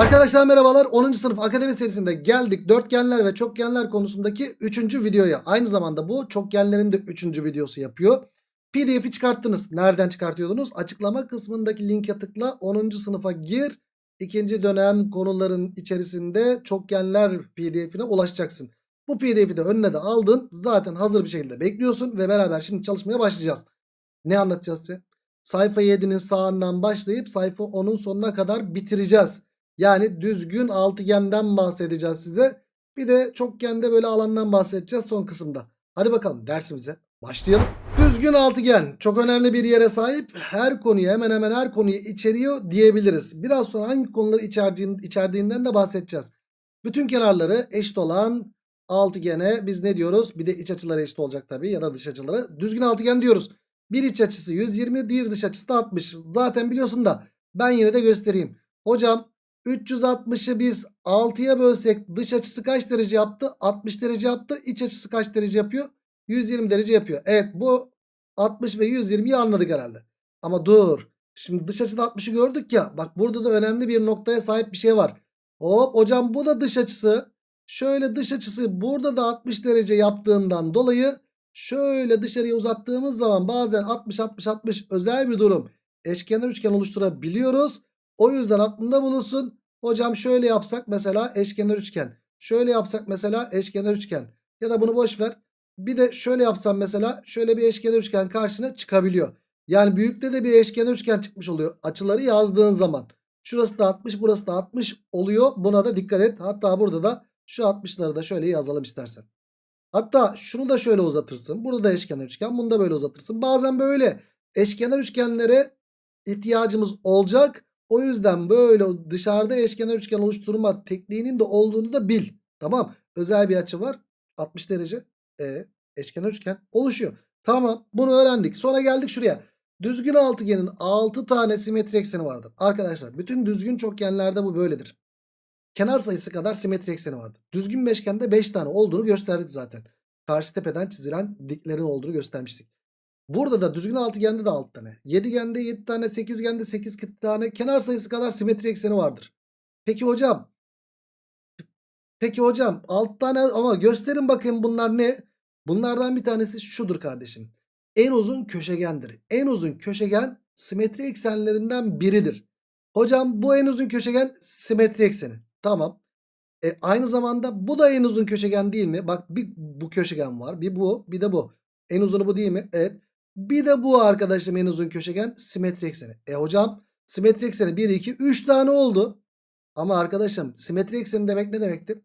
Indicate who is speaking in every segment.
Speaker 1: Arkadaşlar merhabalar. 10. sınıf akademi serisinde geldik. Dörtgenler ve çokgenler konusundaki 3. videoya. Aynı zamanda bu çokgenlerin de 3. videosu yapıyor. Pdf'i çıkarttınız. Nereden çıkartıyordunuz? Açıklama kısmındaki linke tıkla. 10. sınıfa gir. İkinci dönem konuların içerisinde çokgenler pdf'ine ulaşacaksın. Bu pdf'i de önüne de aldın. Zaten hazır bir şekilde bekliyorsun ve beraber şimdi çalışmaya başlayacağız. Ne anlatacağız size? Sayfa 7'nin sağından başlayıp sayfa 10'un sonuna kadar bitireceğiz yani düzgün altıgenden bahsedeceğiz size. Bir de çokgende böyle alandan bahsedeceğiz son kısımda. Hadi bakalım dersimize başlayalım. Düzgün altıgen çok önemli bir yere sahip. Her konuyu hemen hemen her konuyu içeriyor diyebiliriz. Biraz sonra hangi konuları içerdiğin, içerdiğinden de bahsedeceğiz. Bütün kenarları eşit olan altıgene biz ne diyoruz? Bir de iç açıları eşit olacak tabii ya da dış açıları. Düzgün altıgen diyoruz. Bir iç açısı 120 bir dış açısı da 60. Zaten biliyorsun da ben yine de göstereyim. Hocam 360'ı biz 6'ya bölsek dış açısı kaç derece yaptı? 60 derece yaptı. İç açısı kaç derece yapıyor? 120 derece yapıyor. Evet bu 60 ve 120'yi anladık herhalde. Ama dur. Şimdi dış açıda 60'ı gördük ya. Bak burada da önemli bir noktaya sahip bir şey var. Hop hocam bu da dış açısı. Şöyle dış açısı burada da 60 derece yaptığından dolayı şöyle dışarıya uzattığımız zaman bazen 60-60-60 özel bir durum. Eşkenar üçgen oluşturabiliyoruz. O yüzden aklında bulunsun. Hocam şöyle yapsak mesela eşkenar üçgen. Şöyle yapsak mesela eşkenar üçgen. Ya da bunu boş ver. Bir de şöyle yapsam mesela şöyle bir eşkenar üçgen karşına çıkabiliyor. Yani büyükte de bir eşkenar üçgen çıkmış oluyor. Açıları yazdığın zaman. Şurası da 60 burası da 60 oluyor. Buna da dikkat et. Hatta burada da şu 60'ları da şöyle yazalım istersen. Hatta şunu da şöyle uzatırsın. Burada da eşkenar üçgen. Bunu da böyle uzatırsın. Bazen böyle eşkenar üçgenlere ihtiyacımız olacak. O yüzden böyle dışarıda eşkenar üçgen oluşturma tekniğinin de olduğunu da bil. Tamam. Özel bir açı var. 60 derece. E, eşkenar üçgen oluşuyor. Tamam. Bunu öğrendik. Sonra geldik şuraya. Düzgün altıgenin 6 tane simetri ekseni vardır. Arkadaşlar bütün düzgün çokgenlerde bu böyledir. Kenar sayısı kadar simetri ekseni vardır. Düzgün beşgende 5 tane olduğunu gösterdik zaten. Karşı tepeden çizilen diklerin olduğunu göstermiştik. Burada da düzgün altıgende de 6 tane. Yedigende 7 tane. Sekizgende 8 tane. Kenar sayısı kadar simetri ekseni vardır. Peki hocam. Peki hocam 6 tane ama gösterin bakayım bunlar ne? Bunlardan bir tanesi şudur kardeşim. En uzun köşegendir. En uzun köşegen simetri eksenlerinden biridir. Hocam bu en uzun köşegen simetri ekseni. Tamam. E, aynı zamanda bu da en uzun köşegen değil mi? Bak bir bu köşegen var. Bir bu bir de bu. En uzunu bu değil mi? Evet. Bir de bu arkadaşım en uzun köşegen simetri ekseni. E hocam simetri ekseni 1, 2, 3 tane oldu. Ama arkadaşım simetri ekseni demek ne demektir?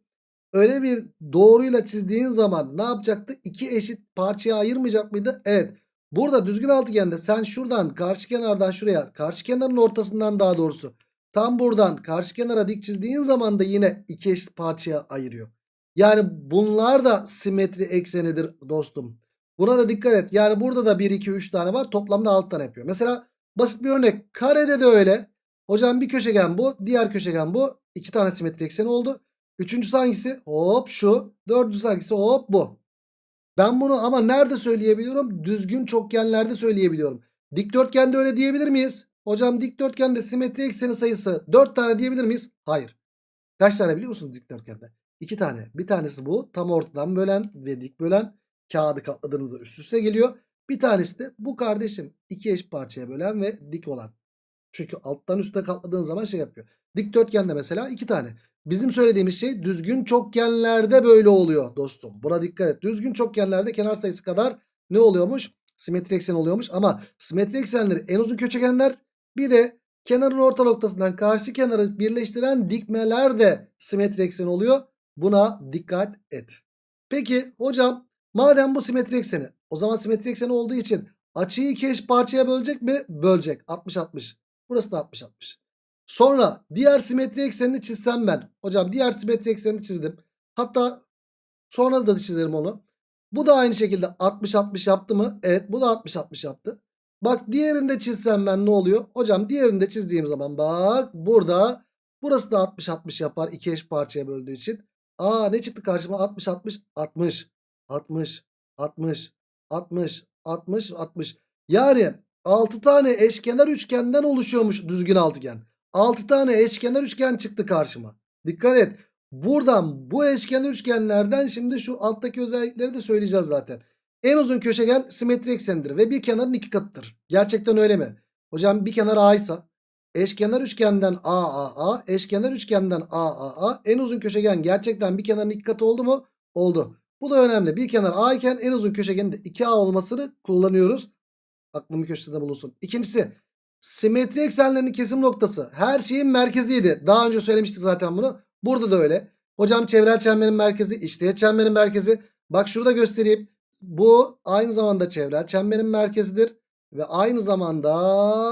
Speaker 1: Öyle bir doğruyla çizdiğin zaman ne yapacaktı? İki eşit parçaya ayırmayacak mıydı? Evet. Burada düzgün altıgende sen şuradan karşı kenardan şuraya karşı kenarın ortasından daha doğrusu tam buradan karşı kenara dik çizdiğin zaman da yine iki eşit parçaya ayırıyor. Yani bunlar da simetri eksenidir dostum. Buna da dikkat et. Yani burada da 1, 2, 3 tane var. Toplamda 6 tane yapıyor. Mesela basit bir örnek. Karede de öyle. Hocam bir köşegen bu. Diğer köşegen bu. 2 tane simetri ekseni oldu. Üçüncüsü hangisi? Hop şu. Dördüncüsü hangisi? Hop bu. Ben bunu ama nerede söyleyebiliyorum? Düzgün çokgenlerde söyleyebiliyorum. Dikdörtgende öyle diyebilir miyiz? Hocam dikdörtgende simetri ekseni sayısı 4 tane diyebilir miyiz? Hayır. Kaç tane biliyor musunuz dikdörtgende? 2 tane. Bir tanesi bu. Tam ortadan bölen ve dik bölen kağıdı katladığınızda üst üste geliyor. Bir tanesi de bu kardeşim iki eş parçaya bölen ve dik olan. Çünkü alttan üstte katladığın zaman şey yapıyor. Dikdörtgende mesela iki tane. Bizim söylediğimiz şey düzgün çokgenlerde böyle oluyor dostum. Buna dikkat et. Düzgün çokgenlerde kenar sayısı kadar ne oluyormuş? Simetri eksen oluyormuş ama simetri eksenleri en uzun köşegenler bir de kenarın orta noktasından karşı kenarı birleştiren dikmeler de simetri eksen oluyor. Buna dikkat et. Peki hocam Madem bu simetri ekseni o zaman simetri ekseni olduğu için açıyı iki eş parçaya bölecek mi? Bölecek. 60-60. Burası da 60-60. Sonra diğer simetri eksenini çizsem ben. Hocam diğer simetri eksenini çizdim. Hatta sonra da çizerim onu. Bu da aynı şekilde 60-60 yaptı mı? Evet bu da 60-60 yaptı. Bak diğerinde çizsem ben ne oluyor? Hocam diğerinde çizdiğim zaman bak burada burası da 60-60 yapar. iki eş parçaya böldüğü için. Aa ne çıktı karşıma? 60-60 60. 60, 60, 60, 60, 60. Yani 6 tane eşkenar üçgenden oluşuyormuş düzgün altıgen. 6 tane eşkenar üçgen çıktı karşıma. Dikkat et. Buradan bu eşkenar üçgenlerden şimdi şu alttaki özellikleri de söyleyeceğiz zaten. En uzun köşegen simetri eksenidir ve bir kenarın iki katıdır. Gerçekten öyle mi? Hocam bir kenar A ise eşkenar üçgenden AAA, eşkenar üçgenden AAA en uzun köşegen gerçekten bir kenarın iki katı oldu mu? Oldu. Bu da önemli. Bir kenar A iken en uzun köşegenin de 2A olmasını kullanıyoruz. Aklımın köşesinde bulunsun. İkincisi simetri eksenlerinin kesim noktası her şeyin merkeziydi. Daha önce söylemiştik zaten bunu. Burada da öyle. Hocam çevrel çemberin merkezi, içteğet çemberin merkezi. Bak şurada göstereyim. Bu aynı zamanda çevrel çemberin merkezidir. Ve aynı zamanda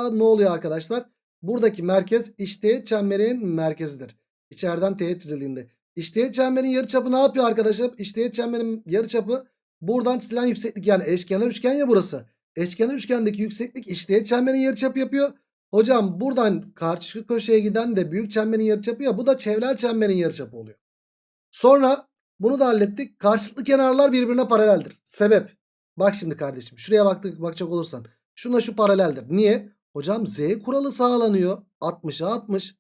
Speaker 1: ne oluyor arkadaşlar? Buradaki merkez içteğet çemberin merkezidir. İçeriden teğet çizildiğinde. İçteğet çemberin yarıçapı ne yapıyor arkadaşlar? İçteğet çemberin yarıçapı buradan çizilen yükseklik yani eşkenar üçgen ya burası. Eşkenar üçgendeki yükseklik içteğet çemberin yarıçapı yapıyor. Hocam buradan karşı köşeye giden de büyük çemberin yarıçapı ya bu da çevrel çemberin yarıçapı oluyor. Sonra bunu da hallettik. Karşılıklı kenarlar birbirine paraleldir. Sebep. Bak şimdi kardeşim şuraya baktık bakacak olursan. Şuna şu paraleldir. Niye? Hocam z kuralı sağlanıyor. 60'a 60.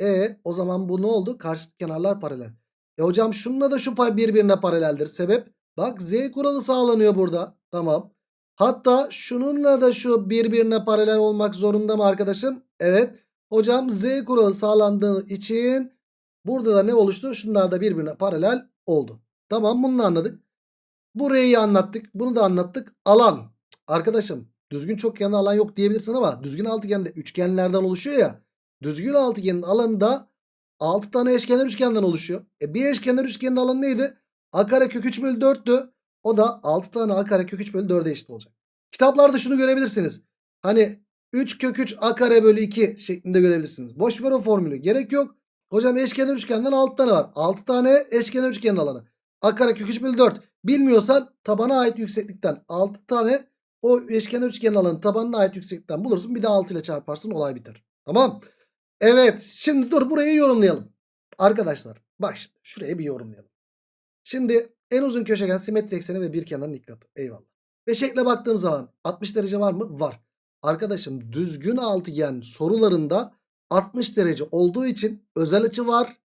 Speaker 1: E o zaman bu ne oldu? Karşılıklı kenarlar paralel. E hocam şununla da şu pay birbirine paraleldir. Sebep? Bak z kuralı sağlanıyor burada. Tamam. Hatta şununla da şu birbirine paralel olmak zorunda mı arkadaşım? Evet. Hocam z kuralı sağlandığı için burada da ne oluştu? Şunlar da birbirine paralel oldu. Tamam bunu anladık. Burayı anlattık. Bunu da anlattık. Alan. Arkadaşım düzgün çokgenli alan yok diyebilirsin ama düzgün altıgende üçgenlerden oluşuyor ya. Düzgün altıgenin alanı da 6 tane eşkenar üçgenden oluşuyor. E bir eşkenar üçgenin alanı neydi? A kare kök 3 bölü 4'tü. O da 6 tane A kare kök 3 bölü 4'e eşit olacak. Kitaplarda şunu görebilirsiniz. Hani 3 kök 3 A kare bölü 2 şeklinde görebilirsiniz. Boş ver o formülü. Gerek yok. Hocam eşkenar üçgenden 6 tane var. 6 tane eşkenar üçgenin alanı. A kare kök 3 bölü 4. Bilmiyorsan tabana ait yükseklikten 6 tane o eşkenar üçgenin alanı tabanına ait yükseklikten bulursun. Bir de 6 ile çarparsın olay biter. Tamam. Evet şimdi dur burayı yorumlayalım. Arkadaşlar bak şimdi şuraya bir yorumlayalım. Şimdi en uzun köşegen simetri ekseni ve bir kenarın iki katı. Eyvallah. Ve şekle baktığım zaman 60 derece var mı? Var. Arkadaşım düzgün altıgen sorularında 60 derece olduğu için özel açı var.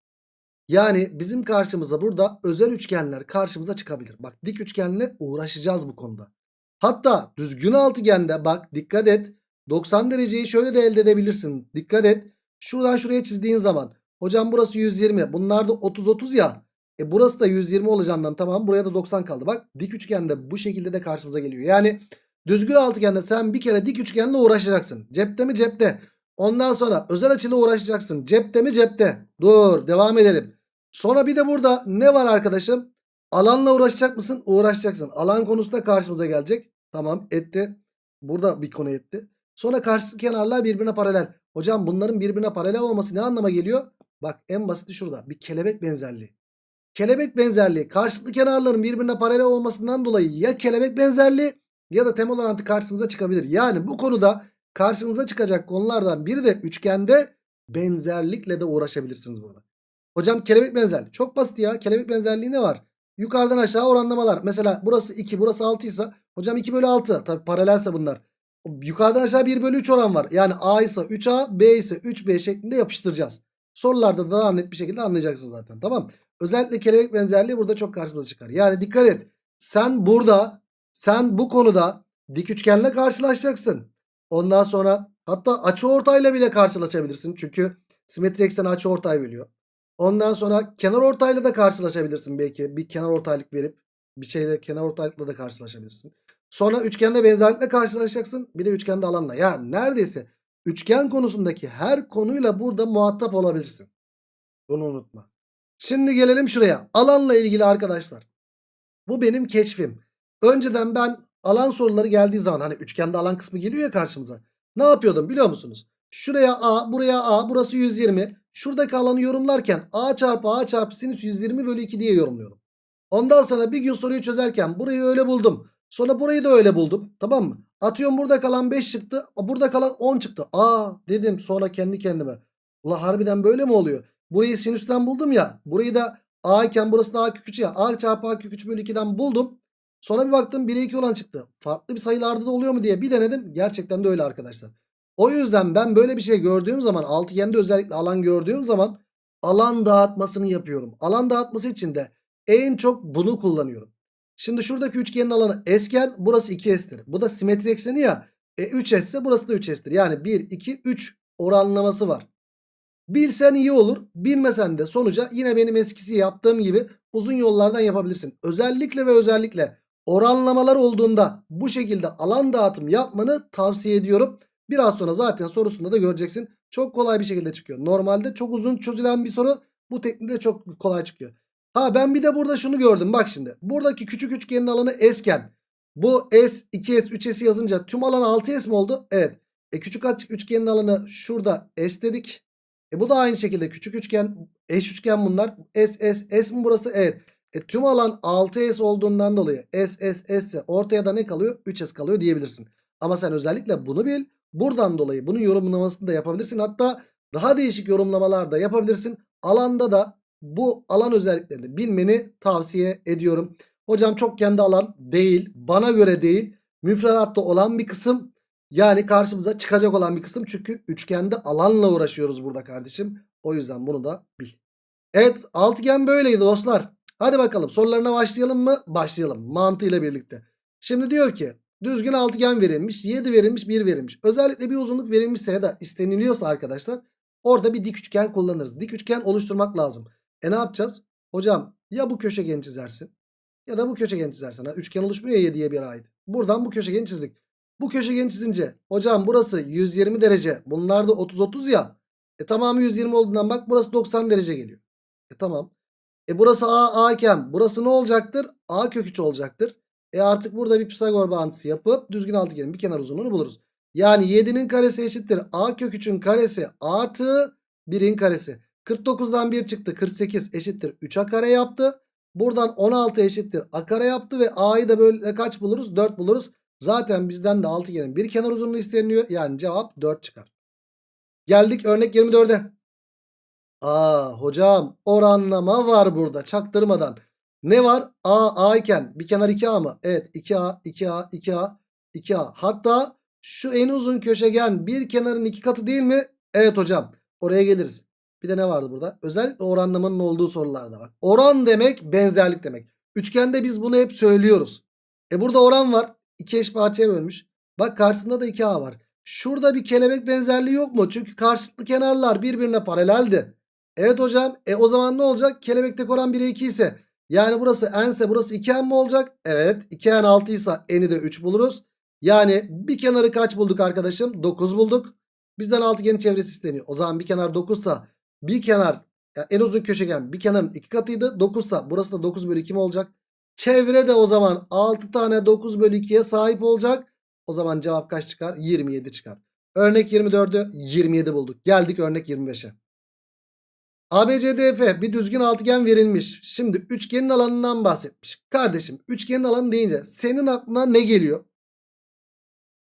Speaker 1: Yani bizim karşımıza burada özel üçgenler karşımıza çıkabilir. Bak dik üçgenle uğraşacağız bu konuda. Hatta düzgün altıgende bak dikkat et. 90 dereceyi şöyle de elde edebilirsin. Dikkat et. Şuradan şuraya çizdiğin zaman. Hocam burası 120. Bunlar da 30-30 ya. E burası da 120 olacağından tamam. Buraya da 90 kaldı. Bak dik üçgende bu şekilde de karşımıza geliyor. Yani düzgün altıgende sen bir kere dik üçgenle uğraşacaksın. Cepte mi cepte. Ondan sonra özel açıyla uğraşacaksın. Cepte mi cepte. Dur devam edelim. Sonra bir de burada ne var arkadaşım? Alanla uğraşacak mısın? Uğraşacaksın. Alan konusu da karşımıza gelecek. Tamam etti. Burada bir konu etti. Sonra karşı kenarlar birbirine paralel. Hocam bunların birbirine paralel olması ne anlama geliyor? Bak en basiti şurada. Bir kelebek benzerliği. Kelebek benzerliği karşılıklı kenarların birbirine paralel olmasından dolayı ya kelebek benzerliği ya da temel orantı karşınıza çıkabilir. Yani bu konuda karşınıza çıkacak konulardan biri de üçgende benzerlikle de uğraşabilirsiniz burada. Hocam kelebek benzerliği. Çok basit ya. Kelebek benzerliği ne var? Yukarıdan aşağı oranlamalar. Mesela burası 2 burası 6 ise hocam 2 bölü 6. Tabi paralelse bunlar. Yukarıdan aşağı 1 bölü 3 oran var. Yani A ise 3A B ise 3B şeklinde yapıştıracağız. Sorularda da daha net bir şekilde anlayacaksın zaten. Tamam. Özellikle kelebek benzerliği burada çok karşımıza çıkar. Yani dikkat et. Sen burada sen bu konuda dik üçgenle karşılaşacaksın. Ondan sonra hatta açı ortayla bile karşılaşabilirsin. Çünkü simetri ekseni açı ortay biliyor. Ondan sonra kenar ortayla da karşılaşabilirsin belki. Bir kenar ortaylık verip bir şeyle kenar ortaylıkla da karşılaşabilirsin. Sonra üçgende benzerlikle karşılaşacaksın. Bir de üçgende alanla. Yani neredeyse üçgen konusundaki her konuyla burada muhatap olabilirsin. Bunu unutma. Şimdi gelelim şuraya. Alanla ilgili arkadaşlar. Bu benim keşfim. Önceden ben alan soruları geldiği zaman hani üçgende alan kısmı geliyor ya karşımıza. Ne yapıyordum biliyor musunuz? Şuraya A, buraya A, burası 120. Şuradaki alanı yorumlarken A çarpı A çarpı sinüs 120 bölü 2 diye yorumluyorum. Ondan sonra bir gün soruyu çözerken burayı öyle buldum. Sonra burayı da öyle buldum. Tamam mı? Atıyorum burada kalan 5 çıktı. Burada kalan 10 çıktı. Aa dedim sonra kendi kendime. Ula harbiden böyle mi oluyor? Burayı sinüsten buldum ya. Burayı da A iken burası da A kök 3 ya. A çarpı A kök 3 bölü 2'den buldum. Sonra bir baktım 1'e 2 olan çıktı. Farklı bir sayılarda da oluyor mu diye bir denedim. Gerçekten de öyle arkadaşlar. O yüzden ben böyle bir şey gördüğüm zaman altıgende özellikle alan gördüğüm zaman alan dağıtmasını yapıyorum. Alan dağıtması için de en çok bunu kullanıyorum. Şimdi şuradaki üçgenin alanı esken burası 2s'tir. Bu da simetri ekseni ya. E 3s ise burası da 3s'tir. Yani 1, 2, 3 oranlaması var. Bilsen iyi olur. Bilmesen de sonuca yine benim eskisi yaptığım gibi uzun yollardan yapabilirsin. Özellikle ve özellikle oranlamalar olduğunda bu şekilde alan dağıtım yapmanı tavsiye ediyorum. Biraz sonra zaten sorusunda da göreceksin. Çok kolay bir şekilde çıkıyor. Normalde çok uzun çözülen bir soru bu teknikte çok kolay çıkıyor. Ha ben bir de burada şunu gördüm bak şimdi. Buradaki küçük üçgenin alanı S'ken bu S, 2S, 3S'i yazınca tüm alan 6S mi oldu? Evet. E küçük açık üçgenin alanı şurada S dedik. E bu da aynı şekilde küçük üçgen, eş üçgen bunlar. S, S, S mi burası? Evet. E tüm alan 6S olduğundan dolayı S, S, S ortaya da ne kalıyor? 3S kalıyor diyebilirsin. Ama sen özellikle bunu bil. Buradan dolayı bunun yorumlamasını da yapabilirsin. Hatta daha değişik yorumlamalar da yapabilirsin. Alanda da bu alan özelliklerini bilmeni tavsiye ediyorum. Hocam çok kendi alan değil. Bana göre değil. Müfredatta olan bir kısım. Yani karşımıza çıkacak olan bir kısım. Çünkü üçgende alanla uğraşıyoruz burada kardeşim. O yüzden bunu da bil. Evet altıgen böyleydi dostlar. Hadi bakalım sorularına başlayalım mı? Başlayalım mantığıyla birlikte. Şimdi diyor ki düzgün altıgen verilmiş. 7 verilmiş 1 verilmiş. Özellikle bir uzunluk verilmişse ya da isteniliyorsa arkadaşlar orada bir dik üçgen kullanırız. Dik üçgen oluşturmak lazım. E ne yapacağız? Hocam ya bu köşegeni çizersin ya da bu köşegeni çizersin. Ha, üçgen oluşmuyor ya 7'ye bir ait. Buradan bu köşegeni çizdik. Bu köşegeni çizince hocam burası 120 derece. Bunlar da 30-30 ya. E tamamı 120 olduğundan bak burası 90 derece geliyor. E tamam. E burası A, A iken burası ne olacaktır? A kök 3 olacaktır. E artık burada bir Pisagor bağıntısı yapıp düzgün altıgenin bir kenar uzunluğunu buluruz. Yani 7'nin karesi eşittir. A kök 3'ün karesi artı 1'in karesi. 49'dan 1 çıktı. 48 eşittir. 3A kare yaptı. Buradan 16 eşittir. A kare yaptı ve A'yı da böyle kaç buluruz? 4 buluruz. Zaten bizden de altıgenin bir kenar uzunluğu isteniyor. Yani cevap 4 çıkar. Geldik örnek 24'e. Aa hocam oranlama var burada çaktırmadan. Ne var? A A iken bir kenar 2A mı? Evet 2A 2A 2A 2A. Hatta şu en uzun köşegen bir kenarın iki katı değil mi? Evet hocam oraya geliriz. Bir de ne vardı burada? Özellikle oranlamanın olduğu sorularda bak. Oran demek benzerlik demek. Üçgende biz bunu hep söylüyoruz. E burada oran var. İki eş parçaya bölmüş. Bak karşısında da 2A var. Şurada bir kelebek benzerliği yok mu? Çünkü karşılıklı kenarlar birbirine paraleldi. Evet hocam. E o zaman ne olacak? Kelebekte oran 1'e 2 ise yani burası n ise burası 2n mi olacak? Evet. 2n 6 ise n'i de 3 buluruz. Yani bir kenarı kaç bulduk arkadaşım? 9 bulduk. Bizden altıgenin çevresi isteniyor. O zaman bir kenar 9 ise bir kenar yani en uzun köşegen bir kenarın iki katıydı. 9 ise burası da 9 bölü 2 mi olacak? Çevre de o zaman 6 tane 9 bölü 2'ye sahip olacak. O zaman cevap kaç çıkar? 27 çıkar. Örnek 24'ü 27 bulduk. Geldik örnek 25'e. ABCDF bir düzgün altıgen verilmiş. Şimdi üçgenin alanından bahsetmiş. Kardeşim üçgenin alanı deyince senin aklına ne geliyor?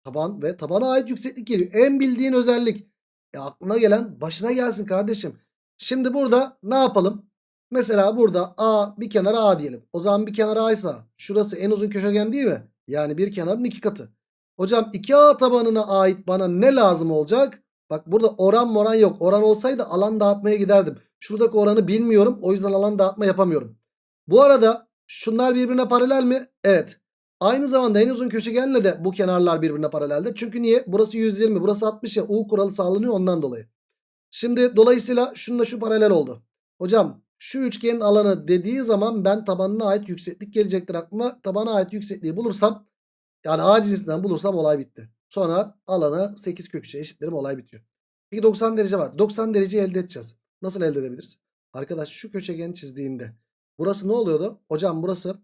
Speaker 1: Taban ve tabana ait yükseklik geliyor. En bildiğin özellik. E aklına gelen başına gelsin kardeşim. Şimdi burada ne yapalım? Mesela burada A bir kenara A diyelim. O zaman bir kenar A ise şurası en uzun köşegen değil mi? Yani bir kenarın iki katı. Hocam 2A tabanına ait bana ne lazım olacak? Bak burada oran moran yok. Oran olsaydı alan dağıtmaya giderdim. Şuradaki oranı bilmiyorum. O yüzden alan dağıtma yapamıyorum. Bu arada şunlar birbirine paralel mi? Evet. Aynı zamanda en uzun köşegenle de bu kenarlar birbirine paraleldir. Çünkü niye? Burası 120 burası 60 ya U kuralı sağlanıyor ondan dolayı. Şimdi dolayısıyla şununla şu paralel oldu. Hocam şu üçgenin alanı dediği zaman ben tabanına ait yükseklik gelecektir aklıma. Tabana ait yüksekliği bulursam yani A cinsinden bulursam olay bitti. Sonra alanı 8 kök 3'e eşitlerim olay bitiyor. Peki 90 derece var. 90 derece elde edeceğiz. Nasıl elde edebiliriz? Arkadaş şu köşegeni çizdiğinde burası ne oluyordu? Hocam burası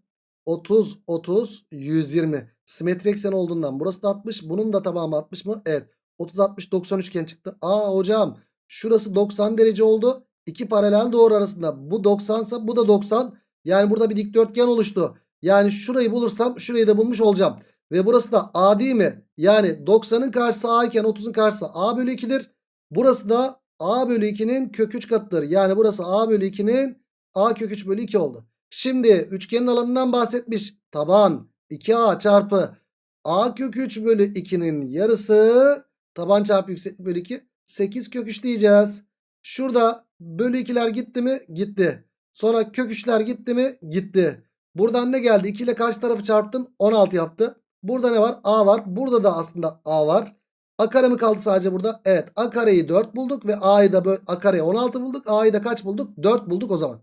Speaker 1: 30 30 120 simetri eksen olduğundan burası da 60 bunun da tamamı 60 mı? Evet 30 60 90 üçgen çıktı. Aa hocam şurası 90 derece oldu. İki paralel doğru arasında bu 90 ise bu da 90. Yani burada bir dikdörtgen oluştu. Yani şurayı bulursam şurayı da bulmuş olacağım. Ve burası da A değil mi? Yani 90'ın karşısı A iken 30'un karşısı A bölü 2'dir. Burası da A bölü 2'nin kök 3 katıdır. Yani burası A bölü 2'nin A kök 3 bölü 2 oldu. Şimdi üçgenin alanından bahsetmiş. Taban 2A çarpı A kök 3 bölü 2'nin yarısı Taban çarpı yükseklik bölü 2. 8 kök 3 diyeceğiz. Şurada bölü 2'ler gitti mi? Gitti. Sonra kök 3'ler gitti mi? Gitti. Buradan ne geldi? 2 ile karşı tarafı çarptın. 16 yaptı. Burada ne var? A var. Burada da aslında A var. A kare mi kaldı sadece burada? Evet. A kareyi 4 bulduk ve A'yı da A kareye 16 bulduk. A'yı da kaç bulduk? 4 bulduk o zaman.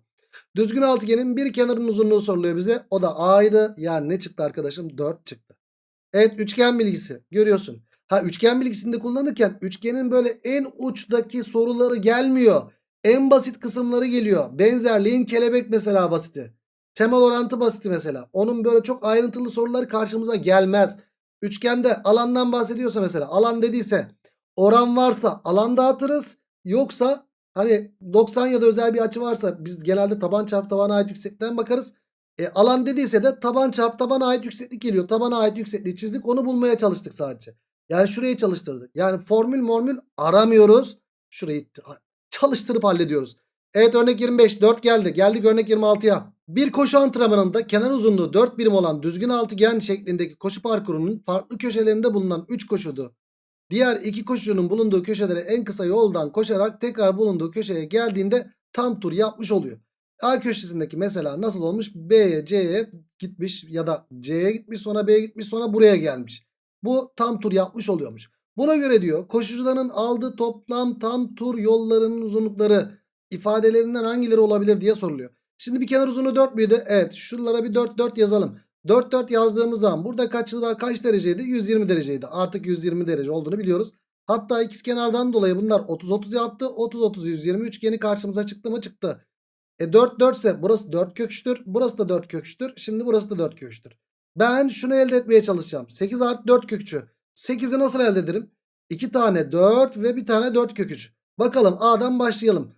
Speaker 1: Düzgün altıgenin bir kenarının uzunluğu soruluyor bize. O da A'ydı. Yani ne çıktı arkadaşım? 4 çıktı. Evet üçgen bilgisi görüyorsun. Ha üçgen bilgisinde kullanırken üçgenin böyle en uçtaki soruları gelmiyor. En basit kısımları geliyor. Benzerliğin kelebek mesela basiti. Temel orantı basiti mesela. Onun böyle çok ayrıntılı soruları karşımıza gelmez. Üçgende alandan bahsediyorsa mesela alan dediyse oran varsa alan dağıtırız. Yoksa hani 90 ya da özel bir açı varsa biz genelde taban çarpı tabana ait yükseklikten bakarız. E, alan dediyse de taban çarpı tabana ait yükseklik geliyor. Tabana ait yüksekliği çizdik onu bulmaya çalıştık sadece. Yani şurayı çalıştırdık. Yani formül mormül aramıyoruz. Şurayı çalıştırıp hallediyoruz. Evet örnek 25 4 geldi. Geldik örnek 26'ya. Bir koşu antrenmanında kenar uzunluğu 4 birim olan düzgün altıgen şeklindeki koşu parkurunun farklı köşelerinde bulunan 3 koşudu. Diğer iki koşucunun bulunduğu köşelere en kısa yoldan koşarak tekrar bulunduğu köşeye geldiğinde tam tur yapmış oluyor. A köşesindeki mesela nasıl olmuş? B'ye C'ye gitmiş ya da C'ye gitmiş sonra B'ye gitmiş sonra buraya gelmiş. Bu tam tur yapmış oluyormuş. Buna göre diyor koşucuların aldığı toplam tam tur yollarının uzunlukları ifadelerinden hangileri olabilir diye soruluyor. Şimdi bir kenar uzunluğu 4 müydü? Evet şuralara bir 4 4 yazalım. 4 4 yazdığımız zaman burada kaçlar kaç dereceydi? 120 dereceydi. Artık 120 derece olduğunu biliyoruz. Hatta ikiz kenardan dolayı bunlar 30 30 yaptı. 30 30 120 üçgeni karşımıza çıktı mı? Çıktı. E 4 4 ise burası 4 köküçtür. Burası da 4 köküçtür. Şimdi burası da 4 köküçtür. Ben şunu elde etmeye çalışacağım. 8 artı 4 köküçü. 8'i nasıl elde ederim? 2 tane 4 ve bir tane 4 köküç. Bakalım A'dan başlayalım.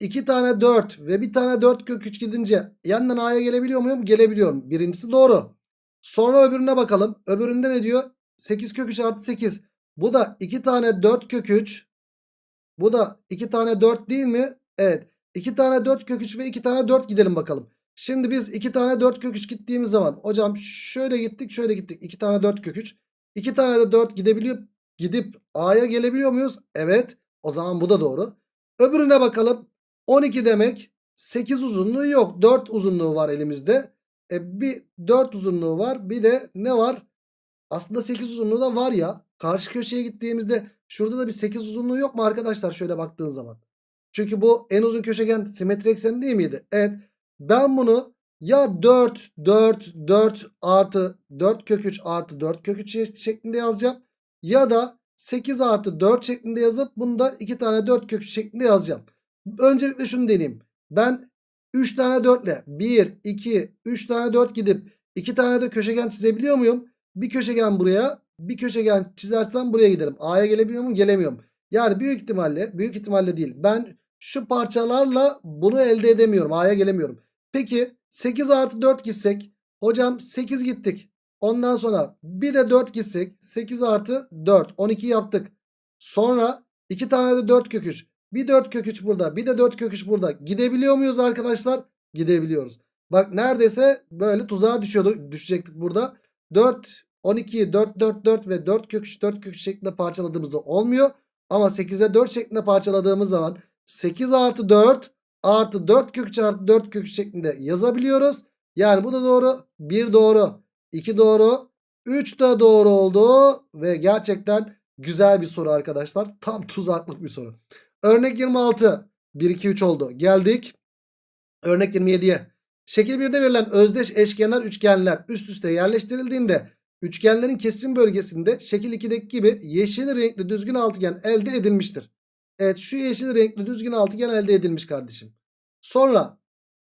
Speaker 1: 2 tane 4 ve bir tane 4 kök 3 gidince yandan A'ya gelebiliyor muyum? Gelebiliyorum. Birincisi doğru. Sonra öbürüne bakalım. Öbüründe ne diyor? 8 kök 3 artı 8. Bu da 2 tane 4 kök 3. Bu da 2 tane 4 değil mi? Evet. 2 tane 4 kök 3 ve 2 tane 4 gidelim bakalım. Şimdi biz 2 tane 4 kök 3 gittiğimiz zaman hocam şöyle gittik şöyle gittik. 2 tane 4 kök 3. 2 tane de 4 gidebiliyor. Gidip A'ya gelebiliyor muyuz? Evet. O zaman bu da doğru. Öbürüne bakalım. 12 demek 8 uzunluğu yok. 4 uzunluğu var elimizde. E bir 4 uzunluğu var. Bir de ne var? Aslında 8 uzunluğu da var ya. Karşı köşeye gittiğimizde şurada da bir 8 uzunluğu yok mu arkadaşlar şöyle baktığın zaman? Çünkü bu en uzun köşegen simetri ekseni değil miydi? Evet. Ben bunu ya 4 4 4 artı 4 kök 3 artı 4 kök 3 şeklinde yazacağım. Ya da 8 artı 4 şeklinde yazıp bunu da 2 tane 4 kök 3 şeklinde yazacağım. Öncelikle şunu deneyeyim. Ben 3 tane 4 ile 1, 2, 3 tane 4 gidip 2 tane de köşegen çizebiliyor muyum? Bir köşegen buraya bir köşegen çizersem buraya giderim. A'ya gelebiliyor muyum? Gelemiyorum. Yani büyük ihtimalle büyük ihtimalle değil. Ben şu parçalarla bunu elde edemiyorum. A'ya gelemiyorum. Peki 8 artı 4 gitsek. Hocam 8 gittik. Ondan sonra bir de 4 gitsek. 8 artı 4. 12 yaptık. Sonra 2 tane de 4 kök 3. Bir 4 kök 3 burada. Bir de 4 kök 3 burada. Gidebiliyor muyuz arkadaşlar? Gidebiliyoruz. Bak neredeyse böyle tuzağa düşüyordu, düşecektik burada. 4, 12, 4, 4, 4 ve 4 kök 3, 4 kök 3 şeklinde parçaladığımızda olmuyor. Ama 8'e 4 şeklinde parçaladığımız zaman 8 artı 4 artı 4 kök 3 artı 4 kök 3 şeklinde yazabiliyoruz. Yani bu da doğru. 1 doğru. 2 doğru. 3 de doğru oldu. Ve gerçekten güzel bir soru arkadaşlar. Tam tuzaklık bir soru. Örnek 26. 1, 2, 3 oldu. Geldik. Örnek 27'ye. Şekil 1'de verilen özdeş eşkenar üçgenler üst üste yerleştirildiğinde üçgenlerin kesim bölgesinde şekil 2'deki gibi yeşil renkli düzgün altıgen elde edilmiştir. Evet şu yeşil renkli düzgün altıgen elde edilmiş kardeşim. Sonra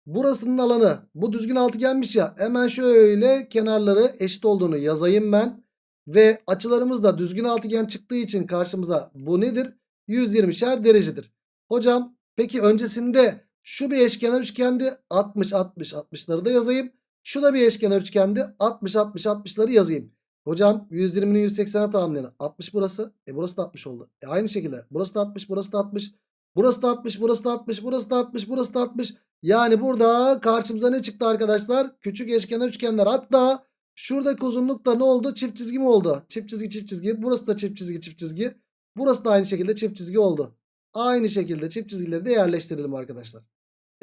Speaker 1: burasının alanı bu düzgün altıgenmiş ya hemen şöyle kenarları eşit olduğunu yazayım ben. Ve açılarımız da düzgün altıgen çıktığı için karşımıza bu nedir? 120'şer derecedir. Hocam peki öncesinde şu bir eşkenar üçgendi 60 60 60'ları da yazayım. Şu da bir eşkenar üçgendi 60 60 60'ları yazayım. Hocam 120'nin 180'e tamamlayanı 60 burası. E burası da 60 oldu. E aynı şekilde burası da 60 burası da 60. Burası da 60 burası da 60 burası da 60 burası da 60. Yani burada karşımıza ne çıktı arkadaşlar? Küçük eşkenar üçgenler. Hatta şuradaki uzunluk da ne oldu? Çift çizgi mi oldu? Çift çizgi çift çizgi. Burası da çift çizgi çift çizgi. Burası da aynı şekilde çift çizgi oldu. Aynı şekilde çift çizgileri de yerleştirelim arkadaşlar.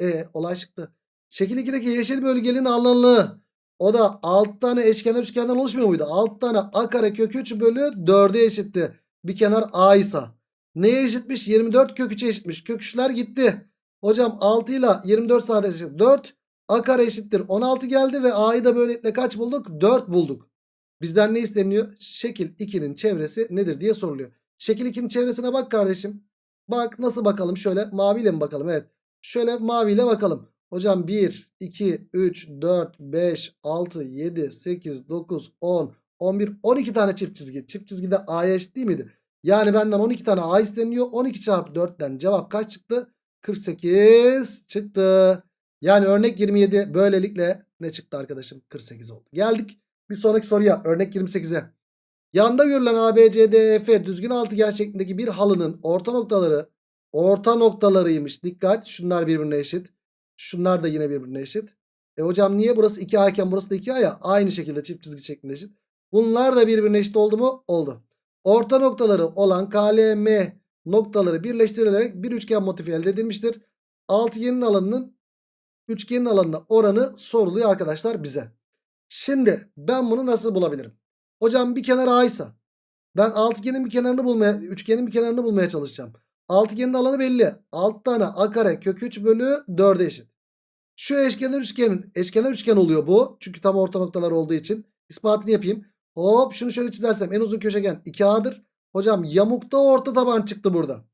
Speaker 1: E olay çıktı. Şekil 2'deki yeşil bölgenin alanı. O da 6 tane eşkenar üçgenden oluşmuyor muydu? 6 tane a kare kök 3 bölü 4'e eşitti. Bir kenar a ise. Neye eşitmiş? 24 kök 3'e eşitmiş. Kök 3'ler gitti. Hocam 6 ile 24 sadece eşit 4. A kare eşittir 16 geldi ve a'yı da böylelikle kaç bulduk? 4 bulduk. Bizden ne isteniyor? Şekil 2'nin çevresi nedir diye soruluyor. Şekil 2'nin çevresine bak kardeşim. Bak nasıl bakalım şöyle maviyle mi bakalım? Evet. Şöyle maviyle bakalım. Hocam 1, 2, 3, 4, 5, 6, 7, 8, 9, 10, 11, 12 tane çift çizgi. Çift çizgi de A'ya eşit değil miydi? Yani benden 12 tane A isteniyor. 12 çarpı 4'ten cevap kaç çıktı? 48 çıktı. Yani örnek 27 böylelikle ne çıktı arkadaşım? 48 oldu. Geldik bir sonraki soruya. Örnek 28'e. Yanda görülen ABCDEF düzgün altıgen şeklindeki bir halının orta noktaları orta noktalarıymış. Dikkat şunlar birbirine eşit. Şunlar da yine birbirine eşit. E hocam niye burası 2A iken burası da 2A ya? Aynı şekilde çift çizgi şeklinde eşit. Bunlar da birbirine eşit oldu mu? Oldu. Orta noktaları olan KLM noktaları birleştirilerek bir üçgen motifi elde edilmiştir. Altıgenin alanının üçgenin alanına oranı soruluyor arkadaşlar bize. Şimdi ben bunu nasıl bulabilirim? Hocam bir kenar A ise ben altıgenin bir kenarını bulmaya, üçgenin bir kenarını bulmaya çalışacağım. Altıgenin alanı belli. 6 tane a kare kök 3 bölü 4'e eşit. Şu eşkenar üçgenin eşkenar üçgen oluyor bu. Çünkü tam orta noktalar olduğu için. İspatını yapayım. Hop şunu şöyle çizersem en uzun köşegen 2A'dır. Hocam yamukta orta taban çıktı burada.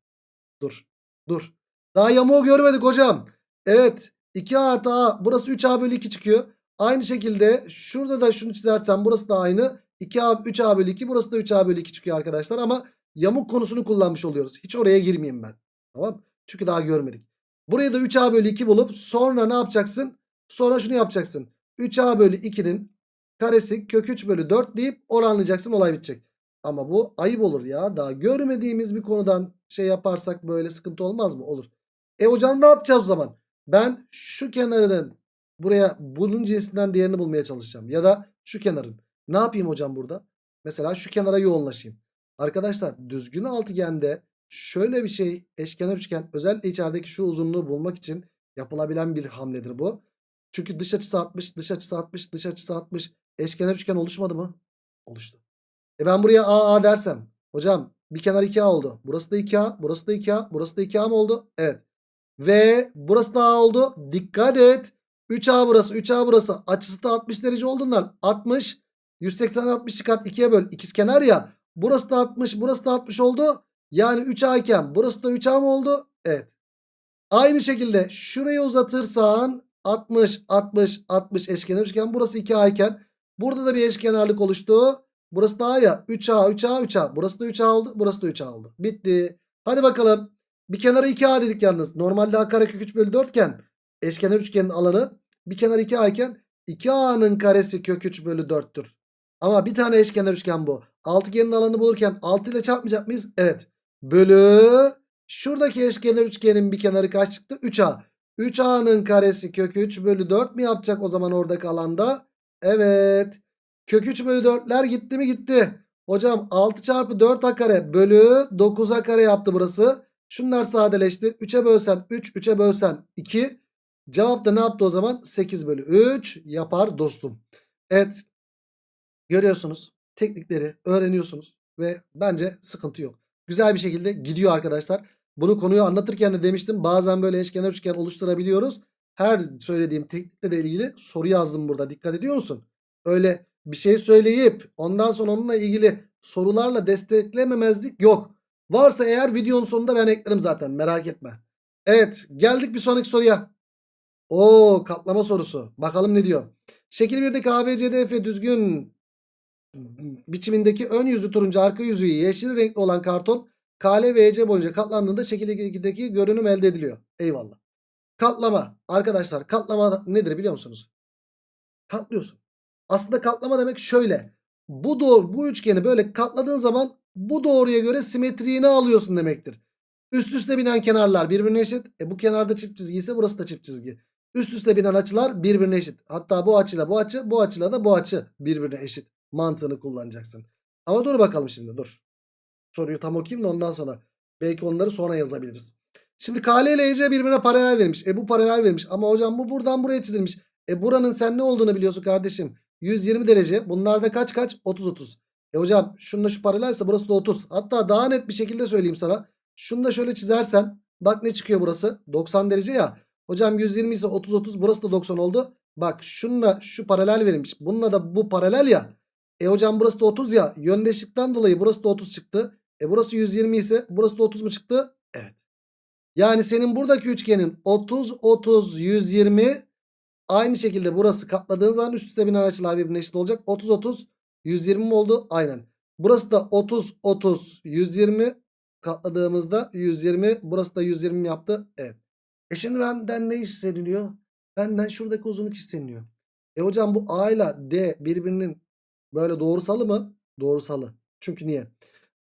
Speaker 1: Dur. Dur. Daha yamuğu görmedik hocam. Evet. 2A artı A. Burası 3A bölü 2 çıkıyor. Aynı şekilde şurada da şunu çizersem burası da aynı. 2A 3A bölü 2. Burası da 3A bölü 2 çıkıyor arkadaşlar. Ama yamuk konusunu kullanmış oluyoruz. Hiç oraya girmeyeyim ben. Tamam. Çünkü daha görmedik. Buraya da 3A bölü 2 bulup sonra ne yapacaksın? Sonra şunu yapacaksın. 3A bölü 2'nin karesi kök 3 bölü 4 deyip oranlayacaksın olay bitecek. Ama bu ayıp olur ya. Daha görmediğimiz bir konudan şey yaparsak böyle sıkıntı olmaz mı? Olur. E hocam ne yapacağız o zaman? Ben şu kenarının buraya bunun cinsinden diğerini bulmaya çalışacağım. Ya da şu kenarın. Ne yapayım hocam burada? Mesela şu kenara yoğunlaşayım. Arkadaşlar düzgün altıgende şöyle bir şey eşkenar üçgen özellikle içerideki şu uzunluğu bulmak için yapılabilen bir hamledir bu. Çünkü dış açısı 60, dış açısı 60, dış açısı 60. Eşkenar üçgen oluşmadı mı? Oluştu. E ben buraya AA dersem. Hocam bir kenar 2A oldu. Burası da 2A, burası da 2A, burası da 2A mı oldu? Evet. Ve burası da A oldu. Dikkat et. 3A burası, 3A burası. Açısı da 60 derece olduğundan 60. 180 60 çıkart 2'ye böl. İkizkenar ya. Burası da 60, burası da 60 oldu. Yani 3A iken burası da 3A mı oldu? Evet. Aynı şekilde şurayı uzatırsan 60, 60, 60 eşkenar üçgen. Burası 2A iken burada da bir eşkenarlık oluştu. Burası da A ya. 3A, 3A, 3A. Burası da 3A oldu. Burası da 3A oldu. Bitti. Hadi bakalım. Bir kenara 2A dedik yalnız. Normalde A karekök 3 bölü 4 iken eşkenar üçgenin alanı bir kenar 2A iken 2A'nın karesi kök 3 bölü 4'tür. Ama bir tane eşkenar üçgen bu. Altıgenin alanı bulurken 6 ile çarpmayacak mıyız? Evet. Bölü şuradaki eşkenar üçgenin bir kenarı kaç çıktı? 3A. 3A'nın karesi kök 3 bölü 4 mi yapacak o zaman oradaki alanda? Evet. Kök 3 bölü 4'ler gitti mi gitti. Hocam 6 çarpı 4A kare bölü 9A kare yaptı burası. Şunlar sadeleşti. 3'e bölsen 3, 3'e bölsen 2. Cevap da ne yaptı o zaman? 8 bölü 3 yapar dostum. Evet. Görüyorsunuz. Teknikleri öğreniyorsunuz. Ve bence sıkıntı yok. Güzel bir şekilde gidiyor arkadaşlar. Bunu konuyu anlatırken de demiştim. Bazen böyle eşkenar üçgen oluşturabiliyoruz. Her söylediğim teknikle de ilgili soru yazdım burada. Dikkat ediyor musun? Öyle bir şey söyleyip ondan sonra onunla ilgili sorularla desteklememezlik yok. Varsa eğer videonun sonunda ben eklerim zaten merak etme. Evet geldik bir sonraki soruya. Oo katlama sorusu. Bakalım ne diyor. Şekil 1'deki ABCDF düzgün biçimindeki ön yüzü turuncu arka yüzü yeşil renkli olan karton KL ve EC boyunca katlandığında şekil 2'deki görünüm elde ediliyor. Eyvallah. Katlama. Arkadaşlar katlama nedir biliyor musunuz? Katlıyorsun. Aslında katlama demek şöyle. Bu doğru bu üçgeni böyle katladığın zaman bu doğruya göre simetriğini alıyorsun demektir. Üst üste binen kenarlar birbirine eşit. E bu kenarda çift çizgi ise burası da çift çizgi. Üst üste binen açılar birbirine eşit. Hatta bu açıyla bu açı, bu açıyla da bu açı birbirine eşit mantığını kullanacaksın. Ama dur bakalım şimdi dur. soruyu tam okuyayım da ondan sonra. Belki onları sonra yazabiliriz. Şimdi KL ile EC birbirine paralel verilmiş. E bu paralel verilmiş. Ama hocam bu buradan buraya çizilmiş. E buranın sen ne olduğunu biliyorsun kardeşim. 120 derece. Bunlar da kaç kaç? 30 30. E hocam şununla şu paralelse burası da 30. Hatta daha net bir şekilde söyleyeyim sana. Şunu da şöyle çizersen bak ne çıkıyor burası? 90 derece ya. Hocam 120 ise 30 30 burası da 90 oldu. Bak şununla şu paralel verilmiş. Bununla da bu paralel ya. E hocam burası da 30 ya. Yöndeşlikten dolayı burası da 30 çıktı. E burası 120 ise burası da 30 mu çıktı? Evet. Yani senin buradaki üçgenin 30 30 120 aynı şekilde burası katladığın zaman üst üste binen açılar birbirine eşit olacak. 30 30 120 mi oldu? Aynen. Burası da 30 30 120 katladığımızda 120 burası da 120 mi yaptı? Evet. E şimdi benden ne isteniliyor? Benden şuradaki uzunluk isteniyor. E hocam bu A ile D birbirinin böyle doğrusalı mı? Doğrusalı. Çünkü niye?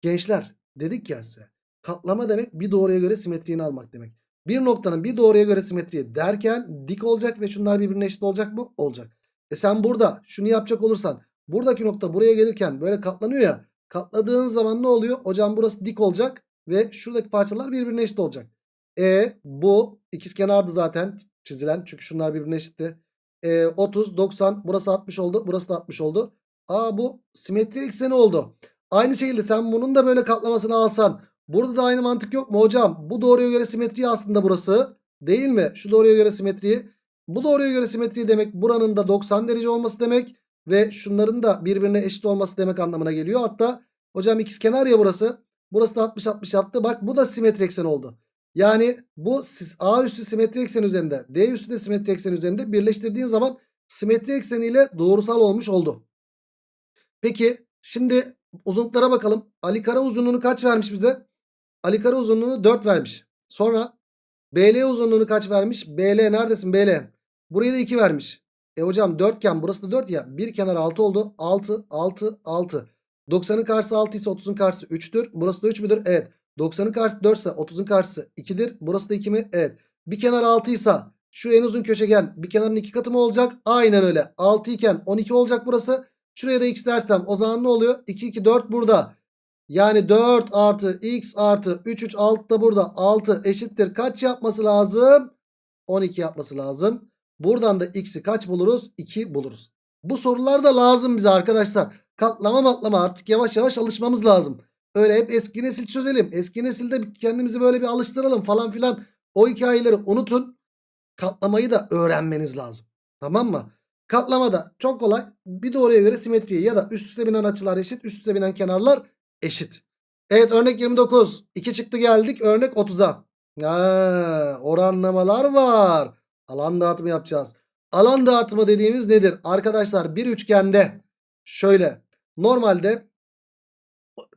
Speaker 1: Gençler dedik ya size. Katlama demek bir doğruya göre simetriğini almak demek. Bir noktanın bir doğruya göre simetriği derken dik olacak ve şunlar birbirine eşit olacak mı? Olacak. E sen burada şunu yapacak olursan buradaki nokta buraya gelirken böyle katlanıyor ya. Katladığın zaman ne oluyor? Hocam burası dik olacak ve şuradaki parçalar birbirine eşit olacak. E bu ikizkenardı zaten çizilen çünkü şunlar birbirine eşitti. E, 30 90 burası 60 oldu burası da 60 oldu. Aa bu simetri ekseni oldu. Aynı şekilde sen bunun da böyle katlamasını alsan burada da aynı mantık yok mu hocam? Bu doğruya göre simetri aslında burası değil mi? Şu doğruya göre simetriyi. Bu doğruya göre simetri demek buranın da 90 derece olması demek ve şunların da birbirine eşit olması demek anlamına geliyor. Hatta hocam ikizkenar ya burası. Burası da 60 60 yaptı. Bak bu da simetri eksen oldu. Yani bu A üstü simetri eksen üzerinde D üstü de simetri eksen üzerinde birleştirdiğin zaman simetri ekseniyle doğrusal olmuş oldu. Peki şimdi uzunluklara bakalım. Ali Kara uzunluğunu kaç vermiş bize? Ali Kara uzunluğunu 4 vermiş. Sonra BL uzunluğunu kaç vermiş? BL neredesin BL? Burayı da 2 vermiş. E hocam 4 iken burası da 4 ya. Bir kenar 6 oldu. 6 6 6. 90'ın karşısı 6 ise 30'un karşısı 3'tür. Burası da 3 müdür? Evet. 90'ın karşısı 4 ise 30'un karşısı 2'dir. Burası da 2 mi? Evet. Bir kenar 6 ise şu en uzun köşegen bir kenarın 2 katı mı olacak? Aynen öyle. 6 iken 12 olacak burası. Şuraya da x dersem o zaman ne oluyor? 2 2 4 burada. Yani 4 artı x artı 3 3 6 da burada. 6 eşittir. Kaç yapması lazım? 12 yapması lazım. Buradan da x'i kaç buluruz? 2 buluruz. Bu sorular da lazım bize arkadaşlar. Katlama matlama artık yavaş yavaş alışmamız lazım. Öyle hep eski nesil çözelim. Eski nesilde kendimizi böyle bir alıştıralım falan filan. O hikayeleri unutun. Katlamayı da öğrenmeniz lazım. Tamam mı? Katlamada çok kolay. Bir doğruya göre simetriye ya da üst üste binen açılar eşit. Üst üste binen kenarlar eşit. Evet örnek 29. 2 çıktı geldik örnek 30'a. Ha, oranlamalar var. Alan dağıtımı yapacağız. Alan dağıtımı dediğimiz nedir? Arkadaşlar bir üçgende şöyle normalde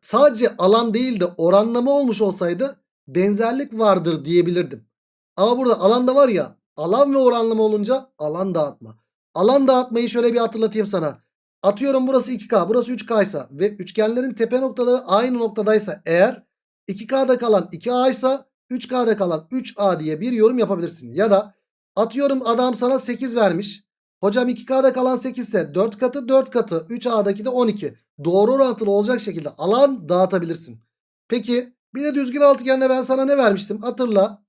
Speaker 1: sadece alan değil de oranlama olmuş olsaydı benzerlik vardır diyebilirdim. Ama burada alanda var ya alan ve oranlama olunca alan dağıtma. Alan dağıtmayı şöyle bir hatırlatayım sana. Atıyorum burası 2K burası 3K ise ve üçgenlerin tepe noktaları aynı noktadaysa eğer 2K'da kalan 2A ise 3K'da kalan 3A diye bir yorum yapabilirsin. Ya da atıyorum adam sana 8 vermiş. Hocam 2K'da kalan 8 ise 4 katı 4 katı 3A'daki de 12. Doğru orantılı olacak şekilde alan dağıtabilirsin. Peki bir de düzgün altıgende ben sana ne vermiştim? Hatırla.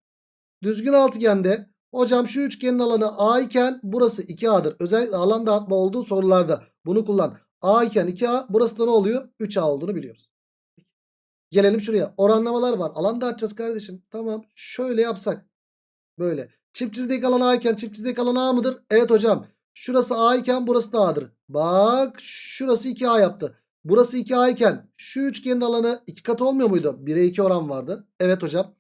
Speaker 1: Düzgün altıgende hocam şu üçgenin alanı A iken burası 2A'dır. Özellikle alan dağıtma olduğu sorularda bunu kullan. A iken 2A burası da ne oluyor? 3A olduğunu biliyoruz. Gelelim şuraya. Oranlamalar var. Alan dağıtacağız kardeşim. Tamam. Şöyle yapsak. Böyle. Çift çizdeki alan A iken çift çizdeki alan A mıdır? Evet hocam. Şurası A iken burası da A'dır. Bak şurası 2A yaptı. Burası 2A iken şu üçgenin alanı 2 katı olmuyor muydu? 1'e 2 oran vardı. Evet hocam.